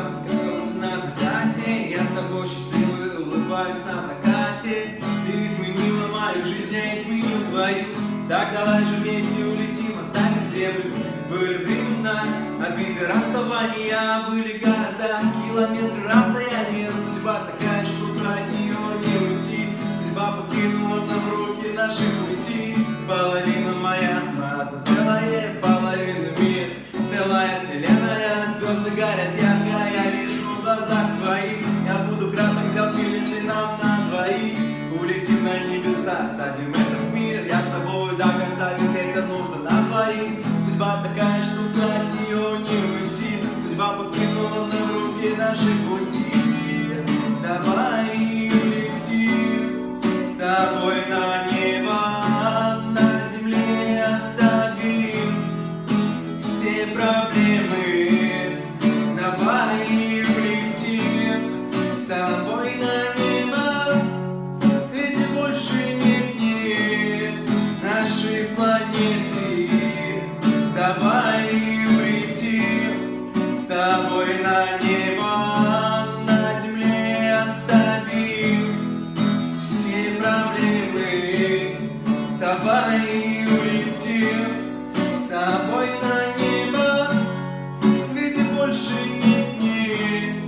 как солнце на закате. Я с тобой счастливый улыбаюсь на закате. Ты изменила мою жизнь, я изменил твою. Так давай же вместе улетим, оставим землю. Были времена, обиды, расставания. Были города, километры, расстояние Судьба такая штука, от нее не уйти. Судьба подкинула нам в руки наши пути. Половина моя, одна целая половина мир. Целая вселенная. Оставим этот мир Я с тобой до конца, ведь это нужно на двоих. Судьба такая штука, от нее не уйти. Судьба подкинула нам в руки наши пути Давай улетим. С тобой на небо Ведь больше нет дней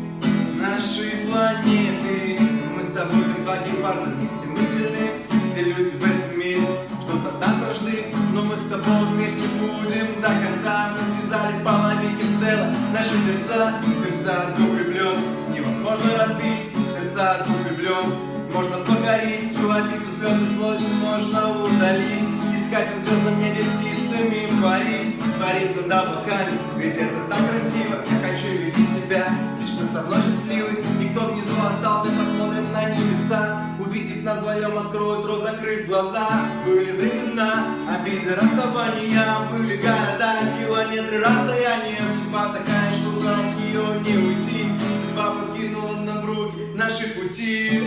нашей планеты Мы с тобой как два гепарда вместе. Мы сильны Все люди в этом мире. Что-то от нас рожды Но мы с тобой вместе будем. До конца Мы связали половинки в целое наши сердца Сердца двух влюблен невозможно разбить Сердца двух влюблен можно покорить Всю обиду, слезы, злость можно удалить. Искать в звездном небе птицами парить Парить над облаками, ведь это так красиво. Я хочу видеть тебя лично со мной счастливый. И кто внизу остался, посмотрит на небеса. Увидев нас вдвоем, откроет рот, закрыв глаза. Были времена, обиды, расставания Были города, километры расстояния. Судьба такая штука, от нее не уйти. Судьба подкинула нам в руки наши пути.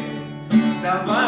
Давай